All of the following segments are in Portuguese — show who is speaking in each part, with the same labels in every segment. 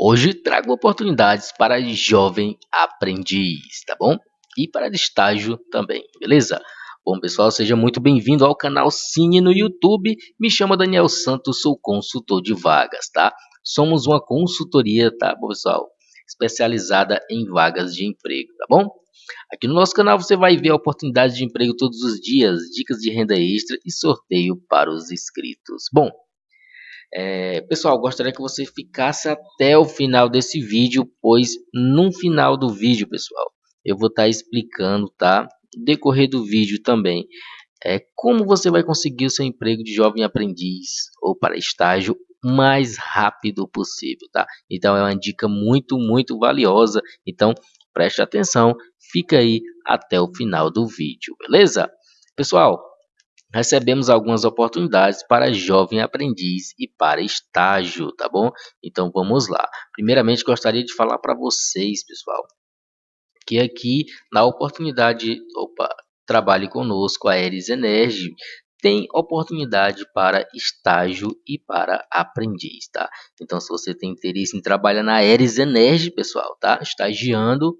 Speaker 1: Hoje trago oportunidades para jovem aprendiz, tá bom? E para estágio também, beleza? Bom, pessoal, seja muito bem-vindo ao canal Cine no YouTube. Me chamo Daniel Santos, sou consultor de vagas, tá? Somos uma consultoria, tá, pessoal? Especializada em vagas de emprego, tá bom? Aqui no nosso canal você vai ver oportunidades de emprego todos os dias, dicas de renda extra e sorteio para os inscritos. Bom, é, pessoal, gostaria que você ficasse até o final desse vídeo, pois no final do vídeo, pessoal, eu vou estar tá explicando, tá? Decorrer do vídeo também, é como você vai conseguir o seu emprego de jovem aprendiz ou para estágio mais rápido possível, tá? Então é uma dica muito, muito valiosa. Então preste atenção, fica aí até o final do vídeo, beleza? Pessoal, recebemos algumas oportunidades para jovem aprendiz e para estágio, tá bom? Então vamos lá. Primeiramente gostaria de falar para vocês, pessoal, que aqui na oportunidade, opa, trabalhe conosco a Eris Energy tem oportunidade para estágio e para aprendiz, tá? Então se você tem interesse em trabalhar na Eris Energy, pessoal, tá? Estagiando,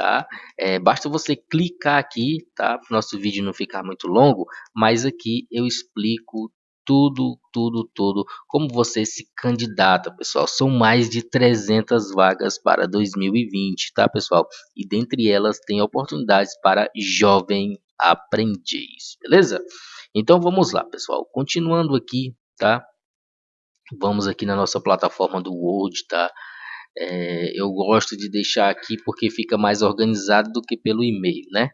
Speaker 1: tá? É, basta você clicar aqui, tá? Para o nosso vídeo não ficar muito longo, mas aqui eu explico tudo, tudo, tudo, como você se candidata, pessoal. São mais de 300 vagas para 2020, tá, pessoal? E dentre elas tem oportunidades para jovem aprendiz, beleza? Então vamos lá, pessoal. Continuando aqui, tá? Vamos aqui na nossa plataforma do Word, tá? É, eu gosto de deixar aqui porque fica mais organizado do que pelo e-mail, né?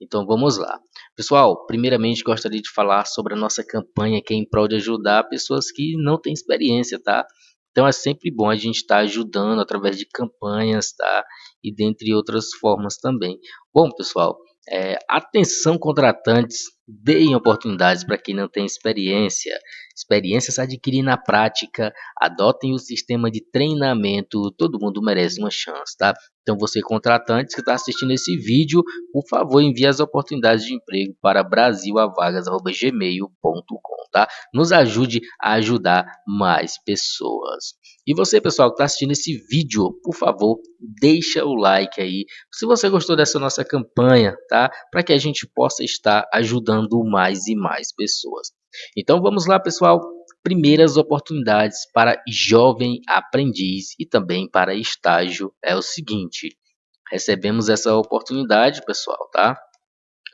Speaker 1: Então vamos lá. Pessoal, primeiramente gostaria de falar sobre a nossa campanha que é em prol de ajudar pessoas que não têm experiência, tá? Então é sempre bom a gente estar tá ajudando através de campanhas, tá? E dentre outras formas também. Bom, pessoal, é, atenção contratantes, deem oportunidades para quem não tem experiência. Experiência se adquirir na prática, adotem o sistema de treinamento, todo mundo merece uma chance, tá? Então você contratante que está assistindo esse vídeo, por favor envie as oportunidades de emprego para brasilavagas.gmail.com tá? Nos ajude a ajudar mais pessoas. E você, pessoal, que está assistindo esse vídeo, por favor, deixa o like aí. Se você gostou dessa nossa campanha, tá? Para que a gente possa estar ajudando mais e mais pessoas. Então vamos lá, pessoal. Primeiras oportunidades para jovem aprendiz e também para estágio é o seguinte. Recebemos essa oportunidade, pessoal, tá?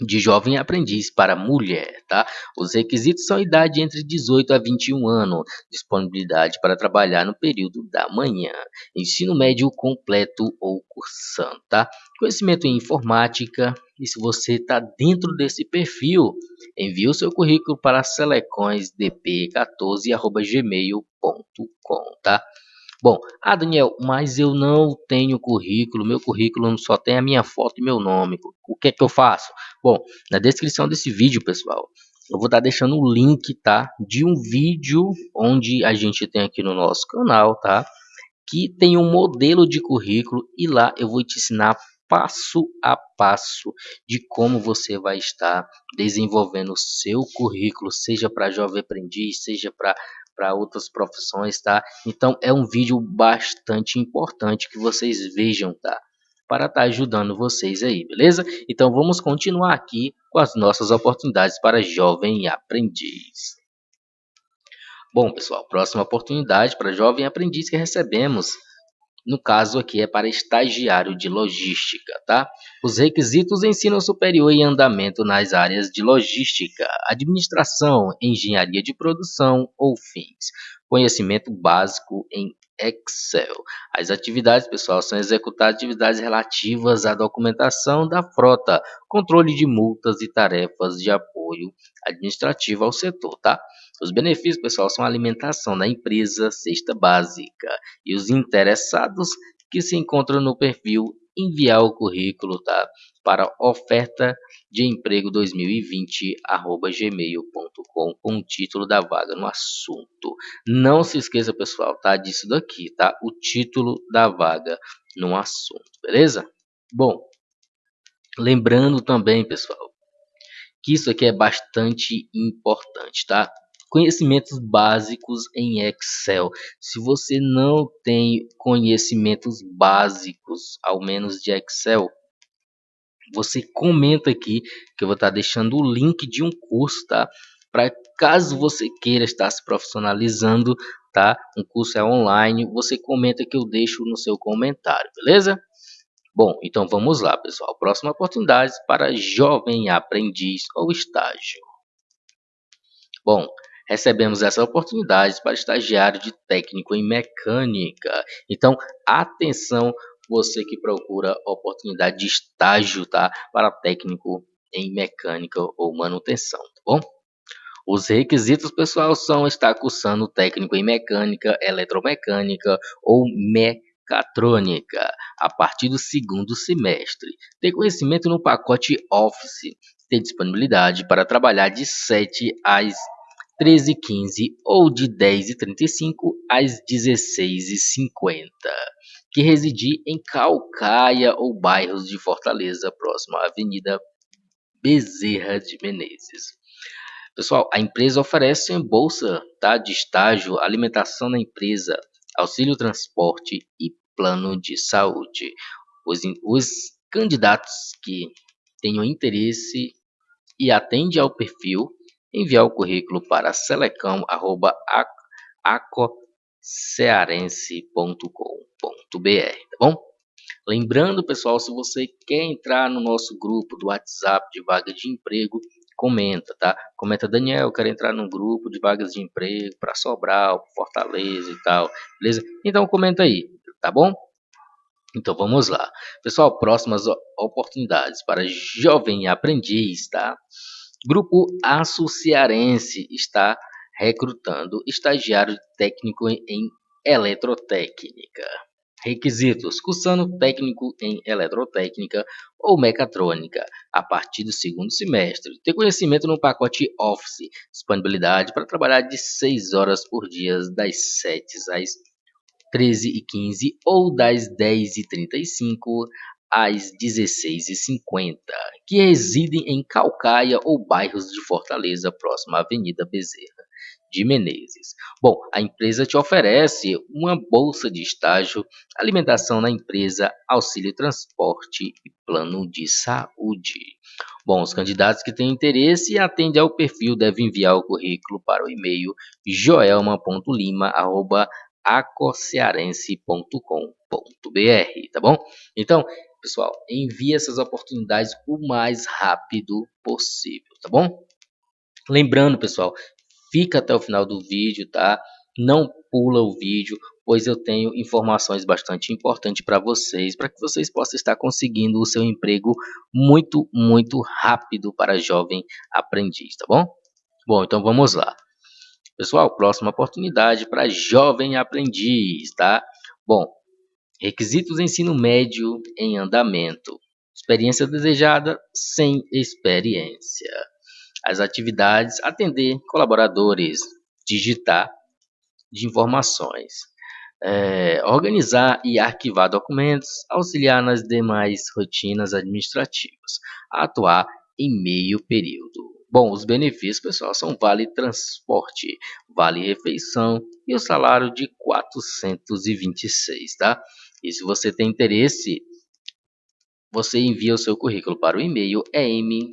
Speaker 1: De jovem aprendiz para mulher, tá? Os requisitos são idade entre 18 a 21 anos, disponibilidade para trabalhar no período da manhã, ensino médio completo ou cursando, tá? Conhecimento em informática, e se você está dentro desse perfil, envie o seu currículo para selecõesdp14@gmail.com, tá? Bom, ah Daniel, mas eu não tenho currículo, meu currículo só tem a minha foto e meu nome. O que é que eu faço? Bom, na descrição desse vídeo, pessoal, eu vou estar deixando o link, tá? De um vídeo onde a gente tem aqui no nosso canal, tá? Que tem um modelo de currículo e lá eu vou te ensinar passo a passo de como você vai estar desenvolvendo o seu currículo, seja para jovem aprendiz, seja para para outras profissões, tá? Então é um vídeo bastante importante que vocês vejam, tá? Para estar tá ajudando vocês aí, beleza? Então vamos continuar aqui com as nossas oportunidades para jovem aprendiz. Bom, pessoal, próxima oportunidade para jovem aprendiz que recebemos no caso aqui é para estagiário de logística, tá? Os requisitos ensino superior e andamento nas áreas de logística, administração, engenharia de produção ou fins. Conhecimento básico em Excel. As atividades, pessoal, são executar atividades relativas à documentação da frota, controle de multas e tarefas de apoio administrativo ao setor, tá? Os benefícios, pessoal, são a alimentação da empresa, cesta básica e os interessados que se encontram no perfil enviar o currículo, tá? Para oferta de emprego 2020 arroba gmail.com com o título da vaga no assunto. Não se esqueça, pessoal, tá? Disso daqui, tá? O título da vaga no assunto, beleza? Bom, lembrando também, pessoal, que isso aqui é bastante importante, tá? Conhecimentos básicos em Excel. Se você não tem conhecimentos básicos, ao menos de Excel, você comenta aqui que eu vou estar deixando o link de um curso, tá? Para caso você queira estar se profissionalizando, tá? Um curso é online, você comenta que eu deixo no seu comentário, beleza? Bom, então vamos lá, pessoal. Próxima oportunidade para jovem aprendiz ou estágio. Bom, recebemos essa oportunidade para estagiário de técnico em mecânica. Então, atenção você que procura oportunidade de estágio, tá? Para técnico em mecânica ou manutenção, tá bom? Os requisitos, pessoal, são estar cursando técnico em mecânica, eletromecânica ou mecatrônica a partir do segundo semestre. Ter conhecimento no pacote Office, ter disponibilidade para trabalhar de 7 às 13h15 ou de 10h35 às 16h50 que residir em Calcaia ou bairros de Fortaleza, próximo à Avenida Bezerra de Menezes. Pessoal, a empresa oferece bolsa tá, de estágio, alimentação na empresa, auxílio transporte e plano de saúde. Os, os candidatos que tenham interesse e atendem ao perfil, enviar o currículo para selecão.acocearense.com.br, tá bom? Lembrando, pessoal, se você quer entrar no nosso grupo do WhatsApp de vaga de emprego, comenta, tá? Comenta, Daniel, eu quero entrar num grupo de vagas de emprego para Sobral, Fortaleza e tal, beleza? Então comenta aí, tá bom? Então vamos lá. Pessoal, próximas oportunidades para jovem aprendiz, tá? Grupo Aço Cearense está recrutando estagiário técnico em eletrotécnica. Requisitos: cursando técnico em eletrotécnica ou mecatrônica a partir do segundo semestre. Ter conhecimento no pacote Office. Disponibilidade para trabalhar de 6 horas por dia, das 7 às 13h15 ou das 10h35 às 16h50, que residem em Calcaia ou bairros de Fortaleza, próximo à Avenida Bezerra de Menezes. Bom, a empresa te oferece uma bolsa de estágio, alimentação na empresa, auxílio transporte e plano de saúde. Bom, os candidatos que têm interesse e atendem ao perfil devem enviar o currículo para o e-mail joelma.lima@acocearense.com.br, tá bom? Então, pessoal, envie essas oportunidades o mais rápido possível, tá bom? Lembrando, pessoal, fica até o final do vídeo, tá? Não pula o vídeo, pois eu tenho informações bastante importantes para vocês, para que vocês possam estar conseguindo o seu emprego muito, muito rápido para jovem aprendiz, tá bom? Bom, então vamos lá. Pessoal, próxima oportunidade para jovem aprendiz, tá? Bom, requisitos ensino médio em andamento. Experiência desejada sem experiência as atividades, atender colaboradores, digitar de informações, é, organizar e arquivar documentos, auxiliar nas demais rotinas administrativas, atuar em meio período. Bom, os benefícios, pessoal, são vale transporte, vale refeição e o salário de 426, tá? E se você tem interesse, você envia o seu currículo para o e-mail em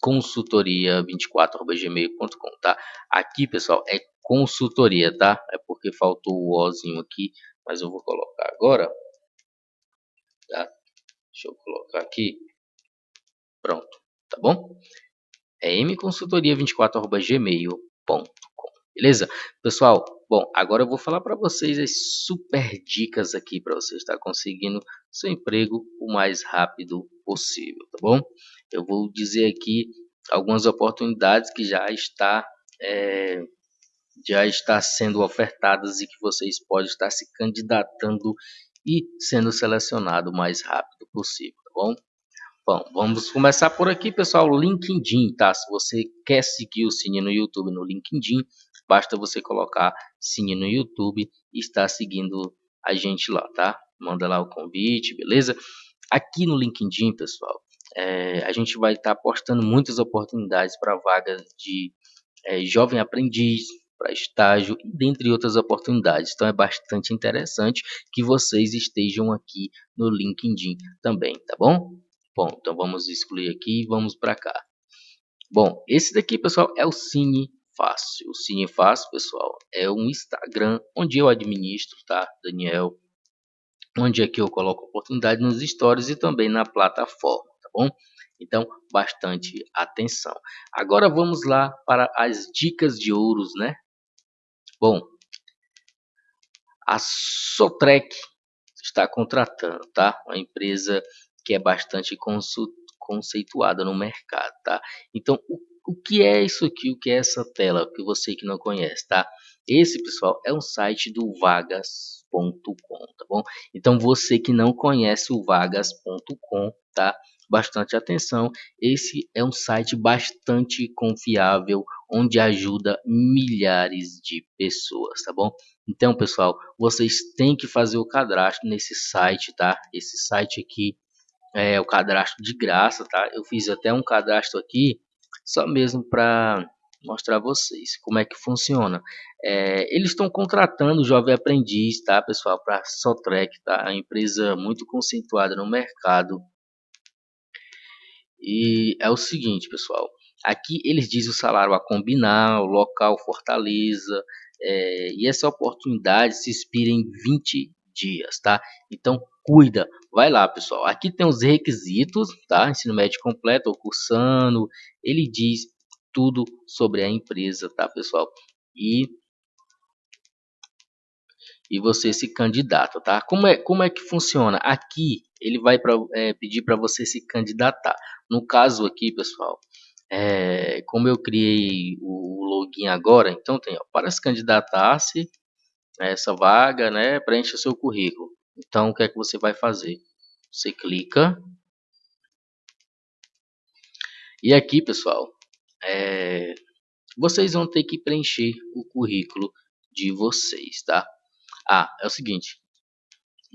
Speaker 1: consultoria24@gmail.com, tá? Aqui, pessoal, é consultoria, tá? É porque faltou o ozinho aqui, mas eu vou colocar agora. Tá? Deixa eu colocar aqui. Pronto, tá bom? É mconsultoria24@gmail.com. Beleza? Pessoal, bom, agora eu vou falar para vocês as super dicas aqui para você estar conseguindo seu emprego o mais rápido possível, tá bom? Eu vou dizer aqui algumas oportunidades que já está é, já está sendo ofertadas e que vocês podem estar se candidatando e sendo selecionado o mais rápido possível, tá bom? Bom, vamos começar por aqui, pessoal, LinkedIn, tá? Se você quer seguir o Cine no YouTube no LinkedIn, basta você colocar Cine no YouTube e estar seguindo a gente lá, tá? Manda lá o convite, beleza? Aqui no LinkedIn, pessoal, é, a gente vai estar tá postando muitas oportunidades para vagas de é, jovem aprendiz, para estágio dentre outras oportunidades. Então é bastante interessante que vocês estejam aqui no LinkedIn também, tá bom? Bom, então vamos excluir aqui e vamos para cá. Bom, esse daqui, pessoal, é o Cine Fácil. O Cine Fácil, pessoal, é um Instagram onde eu administro, tá, Daniel? Onde aqui eu coloco oportunidade nos stories e também na plataforma, tá bom? Então, bastante atenção. Agora vamos lá para as dicas de ouros, né? Bom, a Sotrec está contratando, tá? Uma empresa que é bastante conceituada no mercado, tá? Então, o, o que é isso aqui? O que é essa tela que você que não conhece, tá? Esse, pessoal, é um site do vagas.com, tá bom? Então, você que não conhece o vagas.com, tá? bastante atenção. Esse é um site bastante confiável, onde ajuda milhares de pessoas, tá bom? Então, pessoal, vocês têm que fazer o cadastro nesse site, tá? Esse site aqui é o cadastro de graça, tá? Eu fiz até um cadastro aqui, só mesmo para mostrar a vocês como é que funciona. É, eles estão contratando jovem aprendiz, tá, pessoal, para Sotrec, tá? A empresa muito conceituada no mercado e é o seguinte, pessoal. Aqui eles dizem o salário a combinar, o local Fortaleza. É, e essa oportunidade se expira em 20 dias, tá? Então cuida, vai lá, pessoal. Aqui tem os requisitos, tá? Ensino médio completo ou cursando. Ele diz tudo sobre a empresa, tá, pessoal? E e você se candidata, tá? Como é, como é que funciona? Aqui ele vai pra, é, pedir para você se candidatar. No caso aqui, pessoal, é, como eu criei o login agora, então tem ó, para se candidatar-se essa vaga, né? Preencha seu currículo. Então o que é que você vai fazer? Você clica e aqui, pessoal, é, vocês vão ter que preencher o currículo de vocês, tá? Ah, é o seguinte.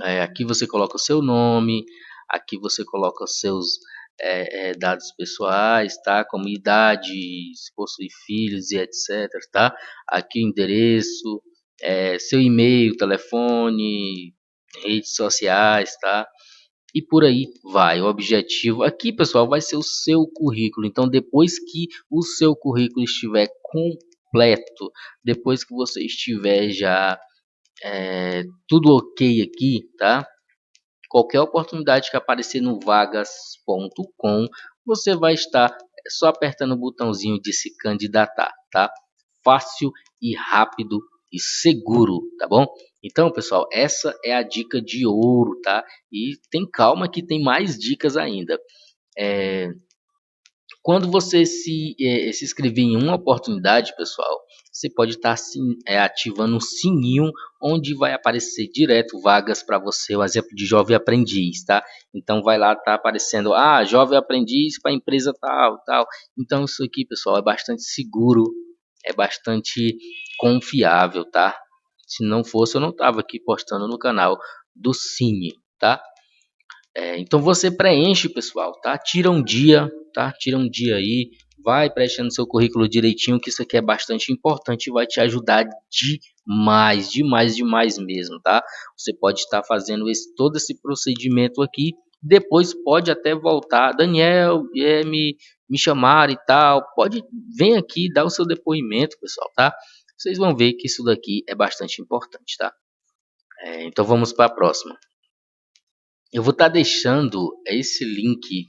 Speaker 1: É, aqui você coloca o seu nome, aqui você coloca os seus é, é, dados pessoais, tá? Como idade, se possui filhos e etc, tá? Aqui o endereço, é, seu e-mail, telefone, redes sociais, tá? E por aí vai. O objetivo aqui, pessoal, vai ser o seu currículo. Então, depois que o seu currículo estiver completo, depois que você estiver já é, tudo ok aqui, tá? Qualquer oportunidade que aparecer no vagas.com, você vai estar só apertando o botãozinho de se candidatar, tá? Fácil e rápido e seguro, tá bom? Então, pessoal, essa é a dica de ouro, tá? E tem calma que tem mais dicas ainda. É, quando você se, é, se inscrever em uma oportunidade, pessoal, você pode estar tá, é, ativando um sininho onde vai aparecer direto vagas para você, o exemplo de jovem aprendiz, tá? Então vai lá, tá aparecendo, ah, jovem aprendiz para empresa tal, tal. Então isso aqui, pessoal, é bastante seguro, é bastante confiável, tá? Se não fosse, eu não tava aqui postando no canal do Cine, tá? É, então você preenche, pessoal, tá? Tira um dia, tá? Tira um dia aí, vai preenchendo seu currículo direitinho, que isso aqui é bastante importante e vai te ajudar demais, demais, demais mesmo, tá? Você pode estar fazendo esse, todo esse procedimento aqui, depois pode até voltar, Daniel, é, me, me chamar e tal, pode, vem aqui, dar o seu depoimento, pessoal, tá? Vocês vão ver que isso daqui é bastante importante, tá? É, então vamos para a próxima. Eu vou estar tá deixando esse link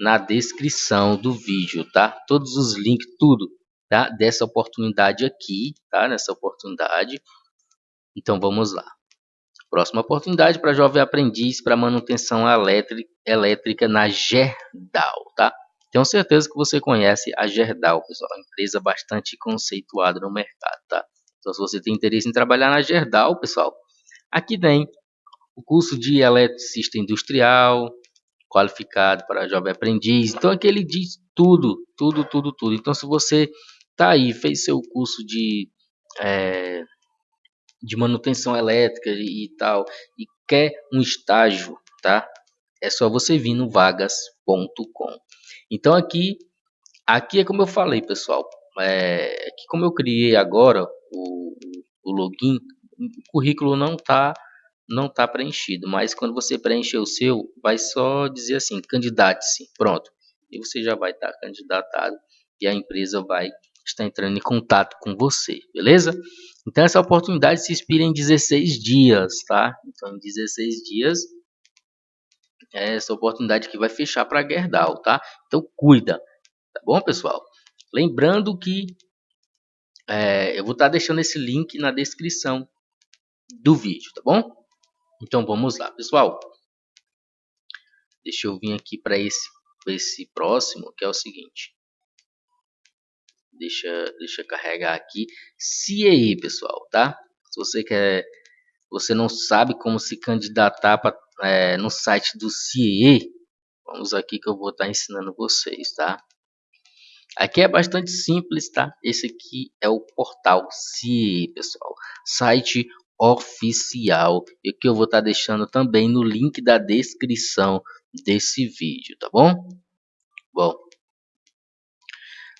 Speaker 1: na descrição do vídeo, tá? Todos os links, tudo, tá? Dessa oportunidade aqui, tá? Nessa oportunidade. Então vamos lá. Próxima oportunidade para jovem aprendiz para manutenção elétrica na Gerdau, tá? Tenho certeza que você conhece a Gerdau, pessoal, uma empresa bastante conceituada no mercado, tá? Então se você tem interesse em trabalhar na Gerdau, pessoal, aqui tem o curso de eletricista industrial, qualificado para jovem aprendiz. Então aqui ele diz tudo, tudo, tudo, tudo. Então se você tá aí, fez seu curso de é, de manutenção elétrica e, e tal e quer um estágio, tá? É só você vir no vagas.com. Então aqui aqui é como eu falei, pessoal, é, que como eu criei agora o, o login, o currículo não está não tá preenchido, mas quando você preencher o seu, vai só dizer assim, candidate-se, pronto. E você já vai estar tá candidatado e a empresa vai estar entrando em contato com você, beleza? Então essa oportunidade se expira em 16 dias, tá? Então em 16 dias é essa oportunidade que vai fechar para Gerdau, tá? Então cuida, tá bom, pessoal? Lembrando que é, eu vou estar tá deixando esse link na descrição do vídeo, tá bom? Então vamos lá, pessoal. Deixa eu vir aqui para esse, esse próximo, que é o seguinte. Deixa, deixa eu carregar aqui. CIEI, pessoal, tá? Se você quer, você não sabe como se candidatar pra, é, no site do CIEI, vamos aqui que eu vou estar tá ensinando vocês, tá? Aqui é bastante simples, tá? Esse aqui é o portal CIE, pessoal. Site oficial. E que eu vou estar tá deixando também no link da descrição desse vídeo, tá bom? Bom,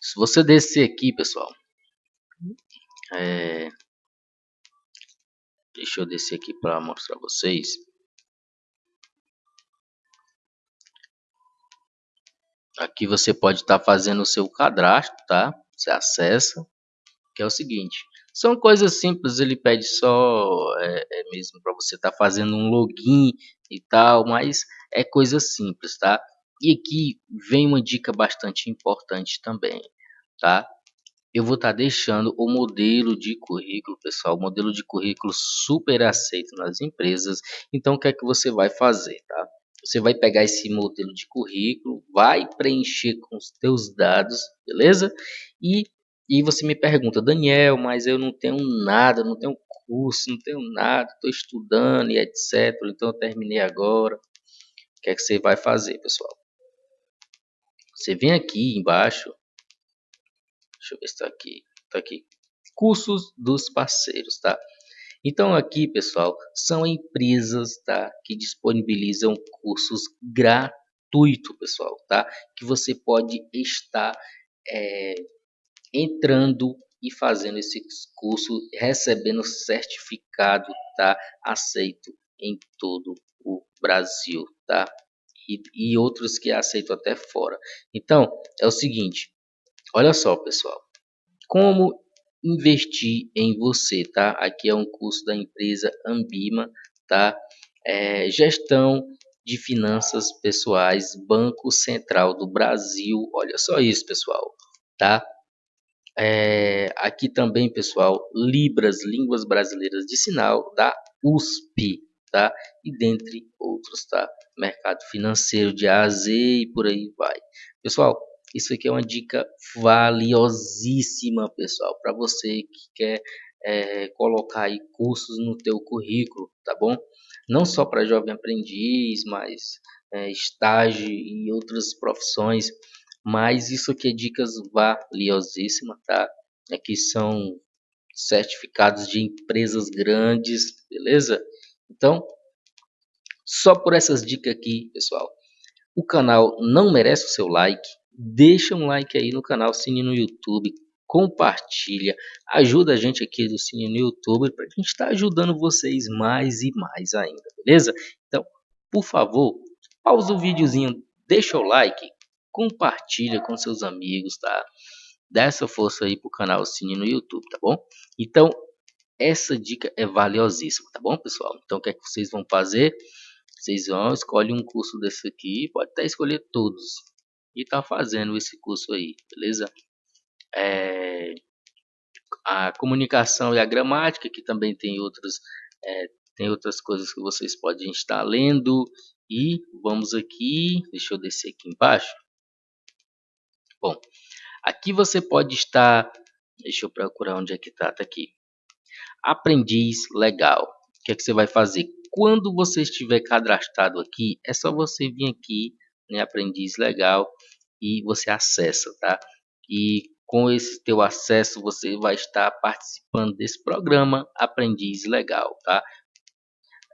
Speaker 1: se você descer aqui, pessoal, é... deixa eu descer aqui para mostrar vocês. Aqui você pode estar tá fazendo o seu cadastro, tá? Você acessa, que é o seguinte. São coisas simples, ele pede só é, é mesmo para você estar tá fazendo um login e tal, mas é coisa simples, tá? E aqui vem uma dica bastante importante também, tá? Eu vou estar tá deixando o modelo de currículo, pessoal, modelo de currículo super aceito nas empresas. Então, o que é que você vai fazer, tá? Você vai pegar esse modelo de currículo, vai preencher com os teus dados, beleza? E, e você me pergunta, Daniel, mas eu não tenho nada, não tenho curso, não tenho nada, estou estudando e etc. Então eu terminei agora. O que é que você vai fazer, pessoal? Você vem aqui embaixo. Deixa eu ver se está aqui. Está aqui. Cursos dos parceiros, tá? Então aqui, pessoal, são empresas, tá, que disponibilizam cursos gratuitos, pessoal, tá? Que você pode estar é, entrando e fazendo esse curso, recebendo certificado, tá? Aceito em todo o Brasil, tá? E, e outros que aceitam até fora. Então, é o seguinte, olha só, pessoal. Como investir em você, tá? Aqui é um curso da empresa Ambima, tá? É, gestão de finanças pessoais, Banco Central do Brasil. Olha só isso, pessoal, tá? É, aqui também, pessoal, Libras, Línguas Brasileiras de Sinal da USP, tá? E dentre outros, tá? Mercado financeiro de A a Z e por aí vai. Pessoal, isso aqui é uma dica valiosíssima, pessoal, para você que quer é, colocar aí cursos no teu currículo, tá bom? Não só para jovem aprendiz, mas é, estágio e outras profissões, mas isso aqui é dicas valiosíssimas, tá? Aqui são certificados de empresas grandes, beleza? Então, só por essas dicas aqui, pessoal, o canal não merece o seu like, deixa um like aí no canal Cine no YouTube, compartilha, ajuda a gente aqui do Cine no YouTube para a gente estar tá ajudando vocês mais e mais ainda, beleza? Então, por favor, pausa o videozinho, deixa o like, compartilha com seus amigos, tá? Dá essa força aí pro canal Cine no YouTube, tá bom? Então, essa dica é valiosíssima, tá bom, pessoal? Então, o que é que vocês vão fazer? Vocês vão escolher um curso desse aqui, pode até escolher todos, e tá fazendo esse curso aí, beleza? É, a comunicação e a gramática, que também tem outras, é, tem outras coisas que vocês podem estar lendo. E vamos aqui, deixa eu descer aqui embaixo. Bom, aqui você pode estar, deixa eu procurar onde é que tá, tá aqui. Aprendiz legal. O que é que você vai fazer? Quando você estiver cadastrado aqui, é só você vir aqui né, aprendiz legal e você acessa, tá? E com esse teu acesso você vai estar participando desse programa aprendiz legal, tá?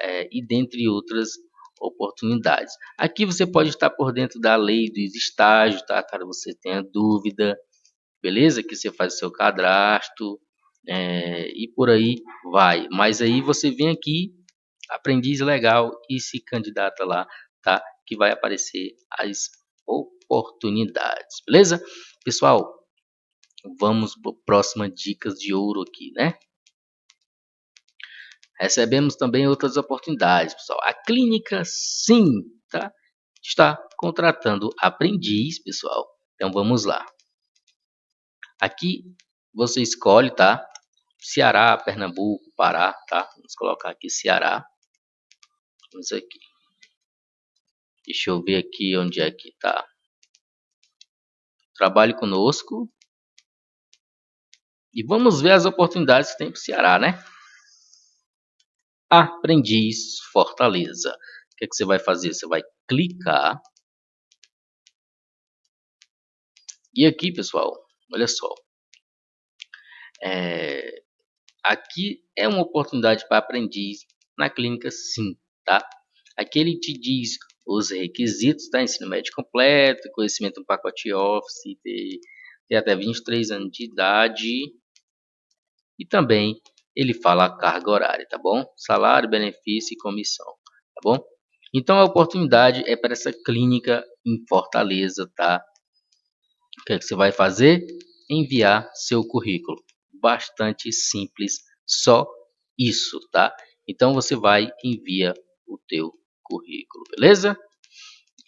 Speaker 1: É, e dentre outras oportunidades. Aqui você pode estar por dentro da lei dos estágios, tá? Caso você tenha dúvida. beleza? Que você faz o seu cadastro é, e por aí vai. Mas aí você vem aqui, aprendiz legal e se candidata lá, tá? Que vai aparecer as oportunidades, beleza? Pessoal, vamos para próxima dicas de ouro aqui, né? Recebemos também outras oportunidades, pessoal. A clínica sim, tá? Está contratando aprendiz, pessoal. Então vamos lá. Aqui você escolhe, tá? Ceará, Pernambuco, Pará, tá? Vamos colocar aqui Ceará. Vamos aqui. Deixa eu ver aqui onde é que tá. Trabalhe conosco. E vamos ver as oportunidades que tem para o Ceará, né? Aprendiz Fortaleza. O que, é que você vai fazer? Você vai clicar. E aqui, pessoal, olha só. É, aqui é uma oportunidade para aprendiz na clínica sim, tá? Aqui ele te diz os requisitos, tá? Ensino médio completo, conhecimento do pacote Office, ter, ter até 23 anos de idade e também ele fala a carga horária, tá bom? Salário, benefício e comissão, tá bom? Então a oportunidade é para essa clínica em Fortaleza, tá? O que, é que você vai fazer? Enviar seu currículo bastante simples, só isso, tá? Então você vai envia o teu currículo, beleza?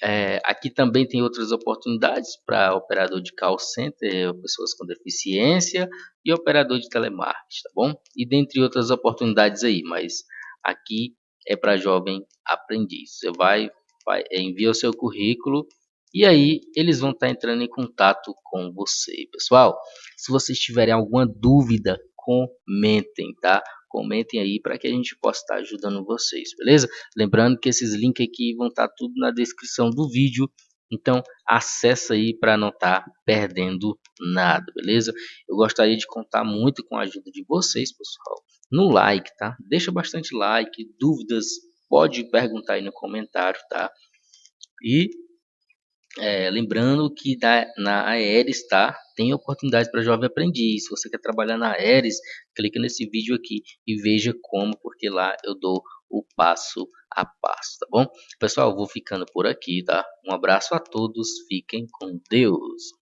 Speaker 1: É, aqui também tem outras oportunidades para operador de call center, pessoas com deficiência e operador de telemarketing, tá bom? E dentre outras oportunidades aí, mas aqui é para jovem aprendiz. Você vai, vai envia o seu currículo e aí eles vão estar tá entrando em contato com você, pessoal. Se vocês tiverem alguma dúvida, comentem, tá? Comentem aí para que a gente possa estar tá ajudando vocês, beleza? Lembrando que esses links aqui vão estar tá tudo na descrição do vídeo. Então, acessa aí para não estar tá perdendo nada, beleza? Eu gostaria de contar muito com a ajuda de vocês, pessoal. No like, tá? Deixa bastante like, dúvidas, pode perguntar aí no comentário, tá? E é, lembrando que da, na Aeres tá, tem oportunidades para jovem aprendiz. Se você quer trabalhar na Aeres, clica nesse vídeo aqui e veja como, porque lá eu dou o passo a passo, tá bom? Pessoal, vou ficando por aqui, tá? Um abraço a todos, fiquem com Deus.